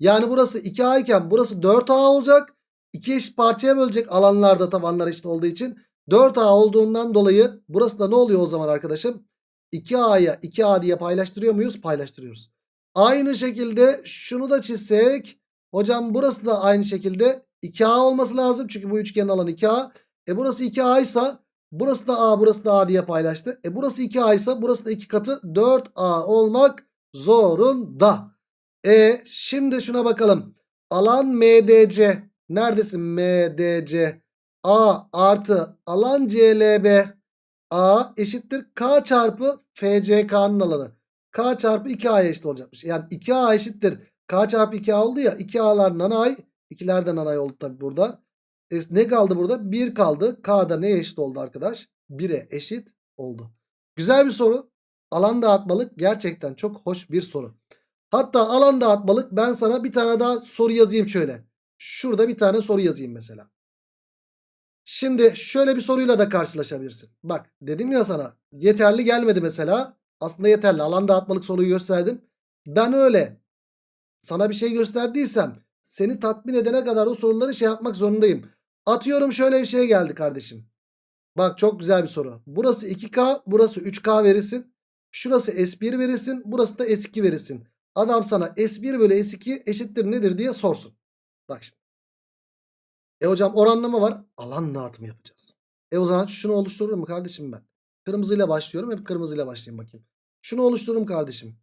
Speaker 1: Yani burası 2A iken burası 4A olacak. 2 eşit parçaya bölecek alanlarda tabanlar eşit olduğu için. 4A olduğundan dolayı burası da ne oluyor o zaman arkadaşım? 2A'ya 2A diye paylaştırıyor muyuz? Paylaştırıyoruz. Aynı şekilde şunu da çizsek. Hocam burası da aynı şekilde 2A olması lazım. Çünkü bu üçgenin alanı 2A. E burası 2A ise burası da A burası da A diye paylaştı. E burası 2A ise burası da 2 katı 4A olmak zorunda. E şimdi şuna bakalım. Alan MDC. Neredesin MDC? A artı alan CLB. A eşittir K çarpı FCK'nın alanı. K çarpı 2A'ya eşit olacakmış. Yani 2A eşittir. K çarpı 2A oldu ya. 2A'lar nanay. 2'ler de nanay oldu tabi burada. E, ne kaldı burada? 1 kaldı. K da neye eşit oldu arkadaş? 1'e eşit oldu. Güzel bir soru. Alan dağıtmalık gerçekten çok hoş bir soru. Hatta alan dağıtmalık ben sana bir tane daha soru yazayım şöyle. Şurada bir tane soru yazayım mesela. Şimdi şöyle bir soruyla da karşılaşabilirsin. Bak dedim ya sana yeterli gelmedi mesela. Aslında yeterli alan dağıtmalık soruyu gösterdim. Ben öyle sana bir şey gösterdiysem seni tatmin edene kadar o soruları şey yapmak zorundayım. Atıyorum şöyle bir şey geldi kardeşim. Bak çok güzel bir soru. Burası 2K burası 3K verirsin. Şurası S1 verirsin. Burası da S2 verirsin. Adam sana S1 bölü S2 eşittir nedir diye sorsun. Bak şimdi. E hocam oranlama var. Alan dağıtımı yapacağız. E o zaman şunu oluştururum mu kardeşim ben? Kırmızıyla başlıyorum. Hep kırmızıyla başlayayım bakayım. Şunu oluştururum kardeşim.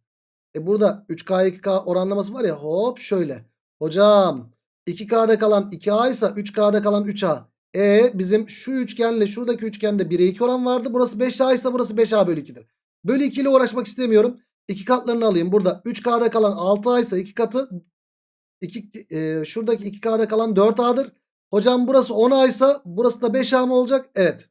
Speaker 1: E burada 3K 2K oranlaması var ya hop şöyle. Hocam 2K'da kalan 2A ise 3K'da kalan 3A. E bizim şu üçgenle şuradaki üçgende 1'e 2 oran vardı. Burası 5A ise burası 5A bölü 2'dir. Bölü 2 ile uğraşmak istemiyorum. 2 katlarını alayım. Burada 3K'da kalan 6A ise 2 katı 2, e, şuradaki 2K'da kalan 4A'dır. Hocam burası 10A ise burası da 5A mı olacak? Evet.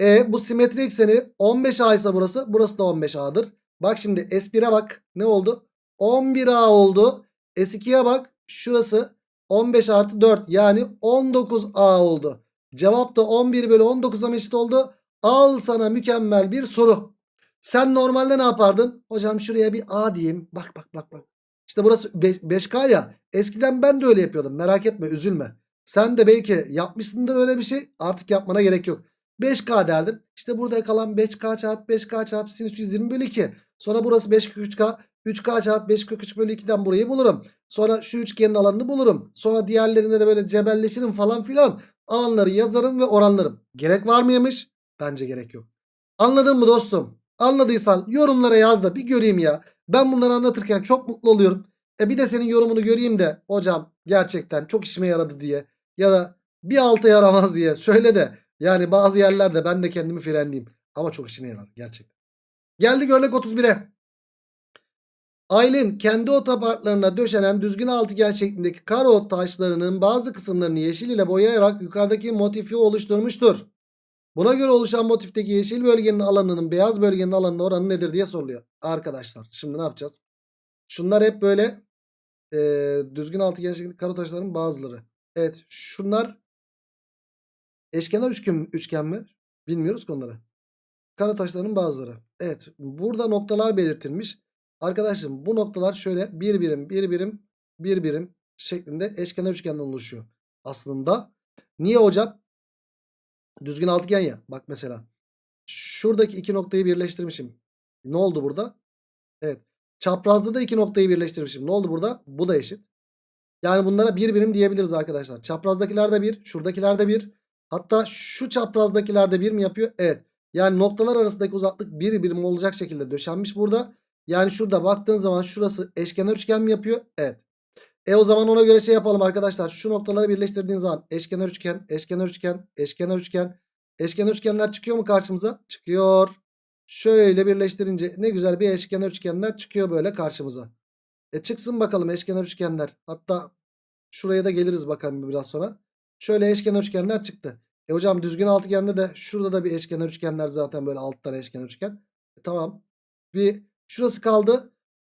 Speaker 1: E bu simetri ekseni 15A ise burası. Burası da 15A'dır. Bak şimdi S1'e bak. Ne oldu? 11A oldu. S2'ye bak. Şurası 15 artı 4 yani 19A oldu. Cevap da 11 bölü 19'a mı eşit oldu? Al sana mükemmel bir soru. Sen normalde ne yapardın? Hocam şuraya bir A diyeyim. Bak bak bak bak. İşte burası 5K ya. Eskiden ben de öyle yapıyordum. Merak etme üzülme. Sen de belki yapmışsındır öyle bir şey. Artık yapmana gerek yok. 5K derdim. İşte burada kalan 5K çarpı 5K çarpı sinüs 120 bölü 2. Sonra burası 5 kök 3K. 3K çarpı 5 kök 3 bölü 2'den burayı bulurum. Sonra şu üçgenin alanını bulurum. Sonra diğerlerinde de böyle cebelleşirim falan filan. Alanları yazarım ve oranlarım. Gerek var mıymış? Bence gerek yok. Anladın mı dostum? Anladıysan yorumlara yaz da bir göreyim ya. Ben bunları anlatırken çok mutlu oluyorum. E bir de senin yorumunu göreyim de hocam gerçekten çok işime yaradı diye ya da bir alta yaramaz diye söyle de yani bazı yerlerde ben de kendimi frenleyeyim. Ama çok işine yarar gerçekten. Geldik örnek 31'e. Aylin kendi otoparklarına döşenen düzgün altıgen şeklindeki karo taşlarının bazı kısımlarını yeşil ile boyayarak yukarıdaki motifi oluşturmuştur. Buna göre oluşan motifteki yeşil bölgenin alanının beyaz bölgenin alanının oranı nedir diye soruluyor. Arkadaşlar şimdi ne yapacağız? Şunlar hep böyle e, düzgün altıgen şeklindeki karo taşların bazıları. Evet şunlar eşkenar üçgen, üçgen mi? Bilmiyoruz ki onları. Kara taşların bazıları. Evet burada noktalar belirtilmiş. Arkadaşım bu noktalar şöyle bir birim bir birim bir birim şeklinde eşkenar üçgenden oluşuyor. Aslında niye hocam? Düzgün altıgen ya. Bak mesela. Şuradaki iki noktayı birleştirmişim. Ne oldu burada? Evet. Çaprazda da iki noktayı birleştirmişim. Ne oldu burada? Bu da eşit. Yani bunlara bir birim diyebiliriz arkadaşlar. Çaprazdakiler de bir. Şuradakiler de bir. Hatta şu çaprazdakiler de bir mi yapıyor? Evet. Yani noktalar arasındaki uzaklık bir birim olacak şekilde döşenmiş burada. Yani şurada baktığın zaman şurası eşkenar üçgen mi yapıyor? Evet. E o zaman ona göre şey yapalım arkadaşlar. Şu noktaları birleştirdiğin zaman eşkenar üçgen, eşkenar üçgen, eşkenar üçgen. Eşkenar üçgenler çıkıyor mu karşımıza? Çıkıyor. Şöyle birleştirince ne güzel bir eşkenar üçgenler çıkıyor böyle karşımıza. E çıksın bakalım eşkenar üçgenler. Hatta şuraya da geliriz bakalım biraz sonra. Şöyle eşkenar üçgenler çıktı. E hocam düzgün altıgende de şurada da bir eşkenar üçgenler zaten böyle alt tane eşkenar üçgen. E tamam. Bir şurası kaldı.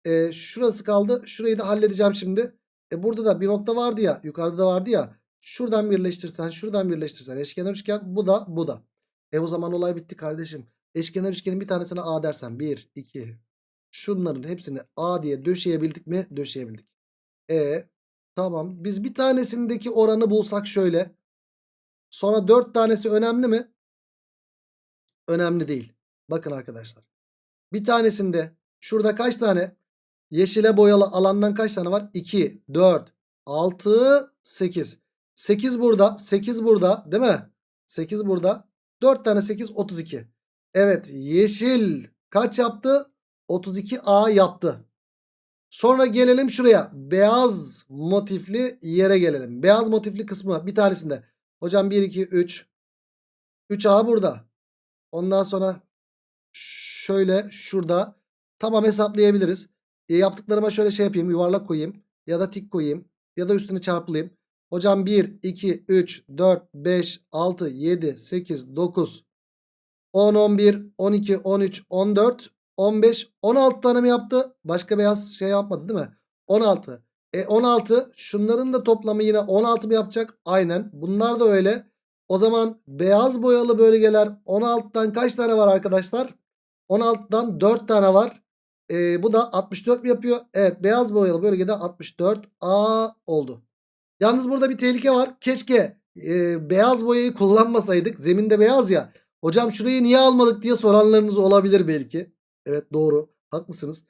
Speaker 1: E şurası kaldı. Şurayı da halledeceğim şimdi. E burada da bir nokta vardı ya. Yukarıda da vardı ya. Şuradan birleştirsen şuradan birleştirsen eşkenar üçgen bu da bu da. E o zaman olay bitti kardeşim. Eşkenar üçgenin bir tanesine A dersen 1 2 şunların hepsini A diye döşeyebildik mi? Döşeyebildik. E tamam biz bir tanesindeki oranı bulsak şöyle. Sonra 4 tanesi önemli mi? Önemli değil. Bakın arkadaşlar. Bir tanesinde şurada kaç tane yeşile boyalı alandan kaç tane var? 2, 4, 6, 8. 8 burada, 8 burada değil mi? 8 burada. 4 tane 8, 32. Evet yeşil kaç yaptı? 32A yaptı. Sonra gelelim şuraya. Beyaz motifli yere gelelim. Beyaz motifli kısmı bir tanesinde. Hocam 1, 2, 3. 3A burada. Ondan sonra şöyle şurada. Tamam hesaplayabiliriz. E, yaptıklarıma şöyle şey yapayım. Yuvarlak koyayım. Ya da tik koyayım. Ya da üstünü çarpılayım. Hocam 1, 2, 3, 4, 5, 6, 7, 8, 9, 10, 11, 12, 13, 14, 15, 16 tane mi yaptı? Başka beyaz şey yapmadı değil mi? 16. E 16 şunların da toplamı yine 16 mı yapacak? Aynen. Bunlar da öyle. O zaman beyaz boyalı bölgeler 16'dan kaç tane var arkadaşlar? 16'dan 4 tane var. E, bu da 64 mi yapıyor? Evet beyaz boyalı bölgede 64A oldu. Yalnız burada bir tehlike var. Keşke e, beyaz boyayı kullanmasaydık. Zeminde beyaz ya. Hocam şurayı niye almadık diye soranlarınız olabilir belki. Evet doğru. Haklısınız.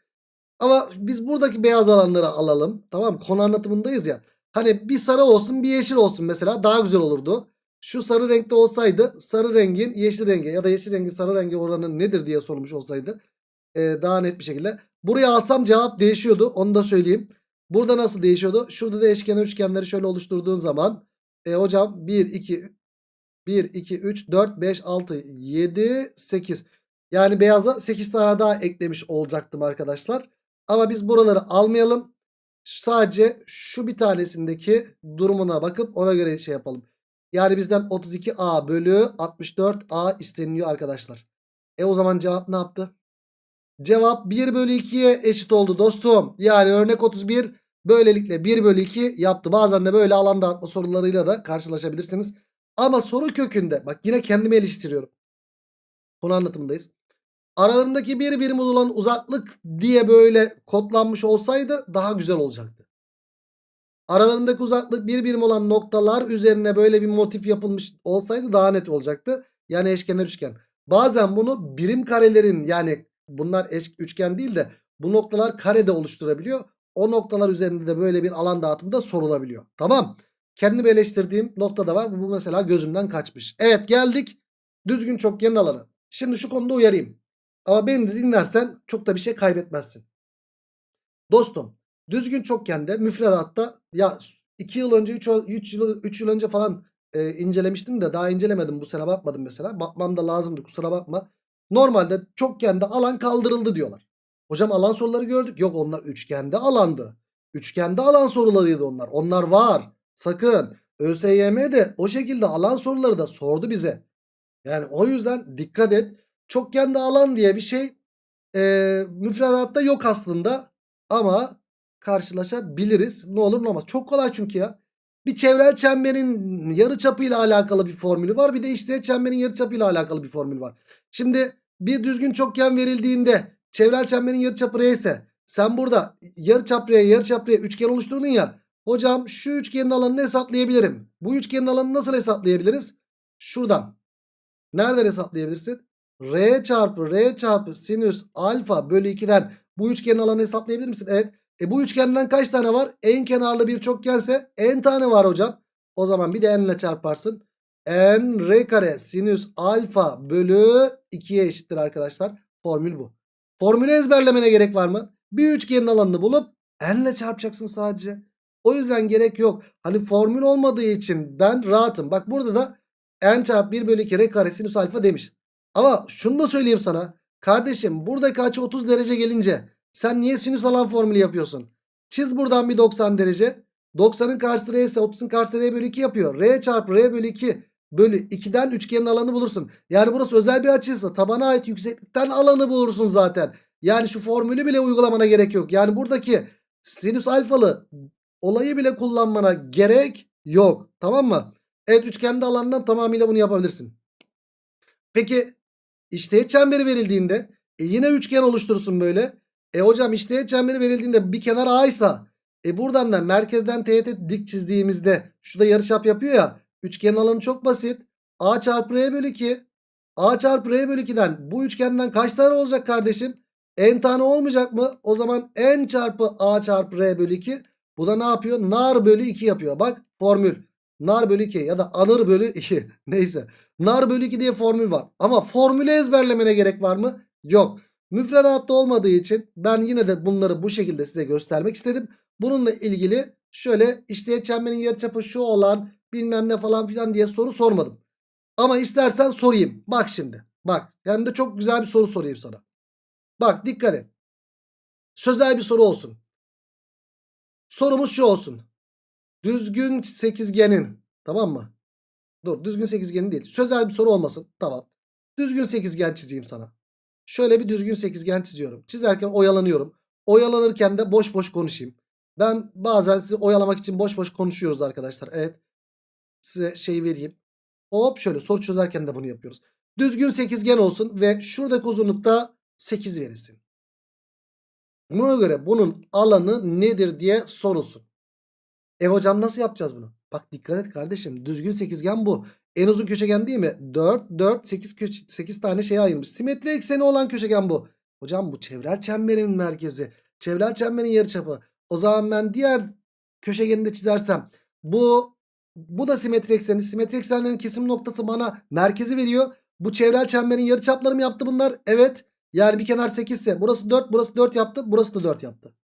Speaker 1: Ama biz buradaki beyaz alanları alalım. Tamam? Konu anlatımındayız ya. Hani bir sarı olsun bir yeşil olsun mesela daha güzel olurdu. Şu sarı renkte olsaydı sarı rengin yeşil renge ya da yeşil rengin sarı rengi oranı nedir diye sormuş olsaydı. E, daha net bir şekilde. Buraya alsam cevap değişiyordu. Onu da söyleyeyim. Burada nasıl değişiyordu? Şurada da eşkenar üçgenleri şöyle oluşturduğun zaman. E, hocam 1, 2, 1, 2, 3, 4, 5, 6, 7, 8. Yani beyaza 8 tane daha eklemiş olacaktım arkadaşlar. Ama biz buraları almayalım. Sadece şu bir tanesindeki durumuna bakıp ona göre şey yapalım. Yani bizden 32A bölü 64A isteniliyor arkadaşlar. E o zaman cevap ne yaptı? Cevap 1 bölü 2'ye eşit oldu dostum. Yani örnek 31 böylelikle 1 bölü 2 yaptı. Bazen de böyle alan dağıtma sorularıyla da karşılaşabilirsiniz. Ama soru kökünde bak yine kendimi eleştiriyorum. Konu anlatımındayız. Aralarındaki bir birim olan uzaklık diye böyle kodlanmış olsaydı daha güzel olacaktı. Aralarındaki uzaklık bir birim olan noktalar üzerine böyle bir motif yapılmış olsaydı daha net olacaktı. Yani eşkenar üçgen. Bazen bunu birim karelerin yani bunlar eş, üçgen değil de bu noktalar karede oluşturabiliyor. O noktalar üzerinde de böyle bir alan dağıtımı da sorulabiliyor. Tamam. Kendimi eleştirdiğim nokta da var. Bu mesela gözümden kaçmış. Evet geldik düzgün çokgenin alanı. Şimdi şu konuda uyarayım. Ama beni dinlersen çok da bir şey kaybetmezsin. Dostum düzgün çokgende müfredatta ya 2 yıl önce 3 yıl, 3 yıl önce falan e, incelemiştim de daha incelemedim bu sene bakmadım mesela. Bakmam da lazımdı kusura bakma. Normalde çokgende alan kaldırıldı diyorlar. Hocam alan soruları gördük. Yok onlar üçgende alandı. Üçgende alan sorularıydı onlar. Onlar var. Sakın. ÖSYM de o şekilde alan soruları da sordu bize. Yani o yüzden dikkat et. Çokgende alan diye bir şey e, müfredatta yok aslında. Ama karşılaşabiliriz. Ne olur ne olmaz. Çok kolay çünkü ya. Bir çevrel çemberin yarıçapıyla alakalı bir formülü var. Bir de işte çemberin yarıçapıyla alakalı bir formül var. Şimdi bir düzgün çokgen verildiğinde çevrel çemberin yarıçapı R ise sen burada yarıçap R yarıçap R üçgen oluşturdun ya. Hocam şu üçgenin alanını hesaplayabilirim. Bu üçgenin alanını nasıl hesaplayabiliriz? Şuradan. Nereden hesaplayabilirsin? R çarpı R çarpı sinüs alfa bölü 2'den bu üçgenin alanını hesaplayabilir misin? Evet. E bu üçgenden kaç tane var? En kenarlı bir çokgense n tane var hocam. O zaman bir de n ile çarparsın. n r kare sinüs alfa bölü 2'ye eşittir arkadaşlar. Formül bu. Formülü ezberlemene gerek var mı? Bir üçgenin alanını bulup n ile çarpacaksın sadece. O yüzden gerek yok. Hani formül olmadığı için ben rahatım. Bak burada da n çarpı 1 bölü 2 r kare sinüs alfa demiş. Ama şunu da söyleyeyim sana. Kardeşim buradaki açı 30 derece gelince sen niye sinüs alan formülü yapıyorsun? Çiz buradan bir 90 derece. 90'ın karşısı r ise 30'un karşısı r bölü 2 yapıyor. r çarpı r bölü 2 bölü 2'den üçgenin alanı bulursun. Yani burası özel bir açıysa tabana ait yükseklikten alanı bulursun zaten. Yani şu formülü bile uygulamana gerek yok. Yani buradaki sinüs alfalı olayı bile kullanmana gerek yok. Tamam mı? Evet üçgende alandan tamamıyla bunu yapabilirsin. Peki işte çemberi verildiğinde e, yine üçgen oluşturursun böyle. E hocam işte çemberi verildiğinde bir kenar A ise e buradan da merkezden teğet dik çizdiğimizde şurada yarıçap yapıyor ya. Üçgenin alanı çok basit. A çarpı R bölü 2. A çarpı R bölü 2'den bu üçgenden kaç tane olacak kardeşim? N tane olmayacak mı? O zaman N çarpı A çarpı R bölü 2. Bu da ne yapıyor? Nar bölü 2 yapıyor. Bak formül. Nar bölü 2 ya da anır bölü 2. Neyse. Nar bölü 2 diye formül var. Ama formülü ezberlemene gerek var mı? Yok. Müfredatta olmadığı için ben yine de bunları bu şekilde size göstermek istedim. Bununla ilgili şöyle işte çemberin yarıçapı şu olan bilmem ne falan filan diye soru sormadım. Ama istersen sorayım. Bak şimdi. Bak hem de çok güzel bir soru sorayım sana. Bak dikkat et. Sözel bir soru olsun. Sorumuz şu olsun. Düzgün sekizgenin tamam mı? Dur düzgün sekizgenin değil. Sözel bir soru olmasın. Tamam. Düzgün sekizgen çizeyim sana. Şöyle bir düzgün sekizgen çiziyorum. Çizerken oyalanıyorum. Oyalanırken de boş boş konuşayım. Ben bazen sizi oyalamak için boş boş konuşuyoruz arkadaşlar. Evet. Size şey vereyim. Hop şöyle soru çözerken de bunu yapıyoruz. Düzgün sekizgen olsun ve şuradaki uzunlukta 8 verilsin. Buna göre bunun alanı nedir diye sorulsun. E hocam nasıl yapacağız bunu? Bak dikkat et kardeşim. Düzgün sekizgen bu. En uzun köşegen değil mi? 4, 4, 8, 8 tane şeye ayrılmış. Simetri ekseni olan köşegen bu. Hocam bu çevrel çemberin merkezi. Çevrel çemberin yarıçapı. O zaman ben diğer köşegeni de çizersem bu bu da simetri ekseni. Simetri eksenlerin kesim noktası bana merkezi veriyor. Bu çevrel çemberin yarıçapları mı yaptı bunlar? Evet. Yani bir kenar 8 ise burası 4, burası 4 yaptı, burası da 4 yaptı.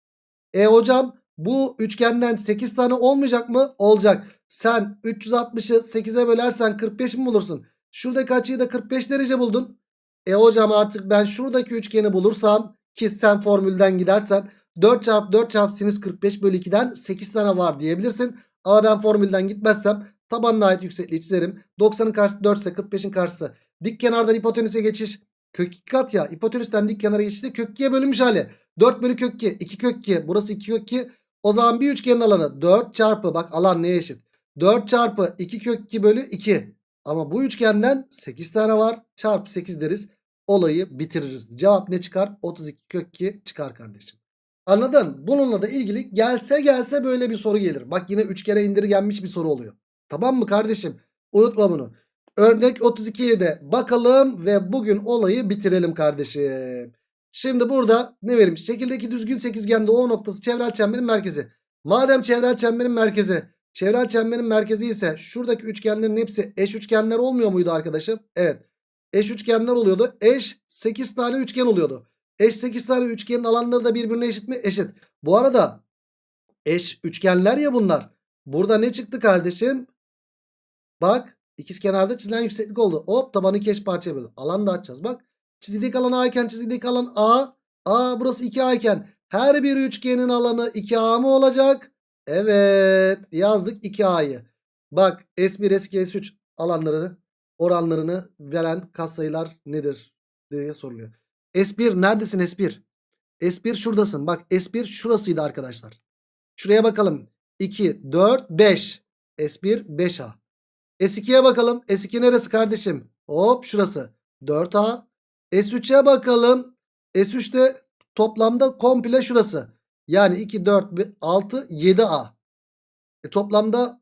Speaker 1: E hocam bu üçgenden 8 tane olmayacak mı? Olacak. Sen 360'ı 8'e bölersen 45 mi bulursun? Şuradaki açıyı da 45 derece buldun. E hocam artık ben şuradaki üçgeni bulursam ki sen formülden gidersen 4 çarpı 4 çarpı sinüs 45 bölü 2'den 8 tane var diyebilirsin. Ama ben formülden gitmezsem tabanına ait yüksekliği çizerim. 90'ın karşısı 4 ise 45'in karşısı. Dik kenardan hipotenüse geçiş. Kök 2 kat ya. Hipotenüsten dik kenara geçişte kök 2'ye bölünmüş hali. 4 bölü kök 2. 2 kök 2. Burası 2 kök 2. O zaman bir üçgenin alanı 4 çarpı bak alan neye eşit? 4 çarpı 2 kök 2 bölü 2. Ama bu üçgenden 8 tane var. Çarpı 8 deriz. Olayı bitiririz. Cevap ne çıkar? 32 kök 2 çıkar kardeşim. Anladın? Bununla da ilgili gelse gelse böyle bir soru gelir. Bak yine 3 kere indirgenmiş bir soru oluyor. Tamam mı kardeşim? Unutma bunu. Örnek 32'ye de bakalım ve bugün olayı bitirelim kardeşim. Şimdi burada ne verilmiş? Şekildeki düzgün sekizgende O noktası çevrel çemberin merkezi. Madem çevrel çemberin merkezi, çevrel çemberin merkezi ise şuradaki üçgenlerin hepsi eş üçgenler olmuyor muydu arkadaşım? Evet. Eş üçgenler oluyordu. Eş 8 tane üçgen oluyordu. Eş 8 tane üçgenin alanları da birbirine eşit mi? Eşit. Bu arada eş üçgenler ya bunlar. Burada ne çıktı kardeşim? Bak ikizkenarda çizilen yükseklik oldu. Hop tabanı iki eş parçaya böldü. Alan da açacağız bak. Çizildik alan A iken çizildik alan A. A burası 2A iken her bir üçgenin alanı 2A mı olacak? Evet yazdık 2A'yı. Bak S1 S2 S3 alanlarını oranlarını veren katsayılar nedir diye soruluyor. S1 neredesin S1? S1 şuradasın. Bak S1 şurasıydı arkadaşlar. Şuraya bakalım. 2, 4, 5. S1 5A. S2'ye bakalım. S2 neresi kardeşim? Hop şurası. 4A. S3'e bakalım. S3'te toplamda komple şurası. Yani 2, 4, 6, 7A. E toplamda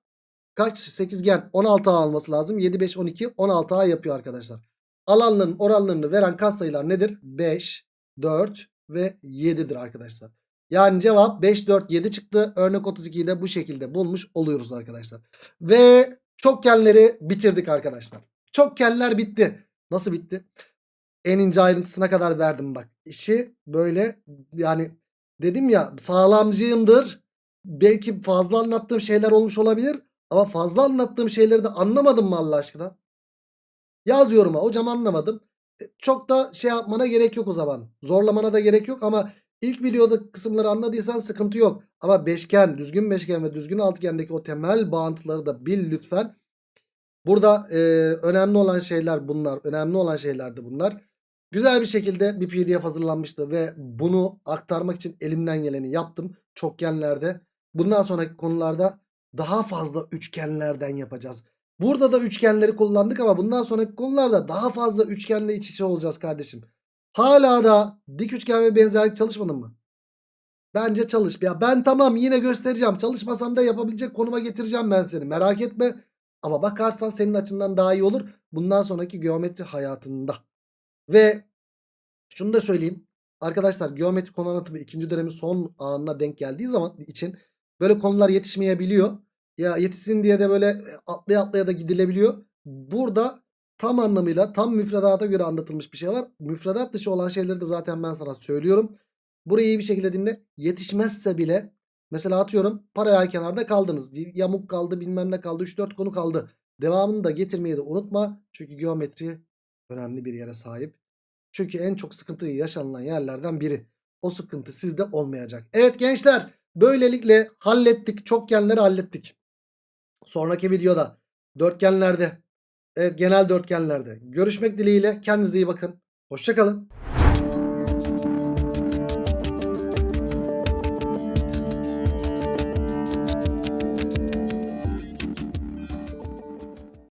Speaker 1: kaç? Sekizgen 16A alması lazım. 7, 5, 12, 16A yapıyor arkadaşlar. Alanların oranlarını veren katsayılar nedir? 5, 4 ve 7'dir arkadaşlar. Yani cevap 5, 4, 7 çıktı. Örnek 32'yi de bu şekilde bulmuş oluyoruz arkadaşlar. Ve çokgenleri bitirdik arkadaşlar. Çokgenler bitti. Nasıl bitti? En ince ayrıntısına kadar verdim bak. İşi böyle yani dedim ya sağlamcıyımdır. Belki fazla anlattığım şeyler olmuş olabilir. Ama fazla anlattığım şeyleri de anlamadım mı Allah aşkına? Yaz yoruma hocam anlamadım. E, çok da şey yapmana gerek yok o zaman. Zorlamana da gerek yok ama ilk videoda kısımları anladıysan sıkıntı yok. Ama beşgen, düzgün beşgen ve düzgün altıgendeki o temel bağıntıları da bil lütfen. Burada e, önemli olan şeyler bunlar. Önemli olan şeyler de bunlar. Güzel bir şekilde bir pdf hazırlanmıştı ve bunu aktarmak için elimden geleni yaptım. Çokgenlerde. Bundan sonraki konularda daha fazla üçgenlerden yapacağız. Burada da üçgenleri kullandık ama bundan sonraki konularda daha fazla üçgenle iç içe olacağız kardeşim. Hala da dik üçgen ve benzerlik çalışmadın mı? Bence çalış. Ya ben tamam yine göstereceğim. Çalışmasan da yapabilecek konuma getireceğim ben seni. Merak etme. Ama bakarsan senin açından daha iyi olur. Bundan sonraki geometri hayatında. Ve şunu da söyleyeyim. Arkadaşlar geometri konu anlatımı ikinci dönemin son anına denk geldiği zaman için böyle konular yetişmeyebiliyor. Ya yetişsin diye de böyle atlaya atlaya da gidilebiliyor. Burada tam anlamıyla tam müfredata göre anlatılmış bir şey var. Müfredat dışı olan şeyleri de zaten ben sana söylüyorum. Burayı iyi bir şekilde dinle. Yetişmezse bile mesela atıyorum paralel kenarda kaldınız. Yamuk kaldı bilmem ne kaldı 3-4 konu kaldı. Devamını da getirmeyi de unutma. Çünkü geometri önemli bir yere sahip. Çünkü en çok sıkıntı yaşanılan yerlerden biri. O sıkıntı sizde olmayacak. Evet gençler böylelikle hallettik. Çokgenleri hallettik. Sonraki videoda dörtgenlerde evet genel dörtgenlerde görüşmek dileğiyle kendinize iyi bakın. Hoşçakalın.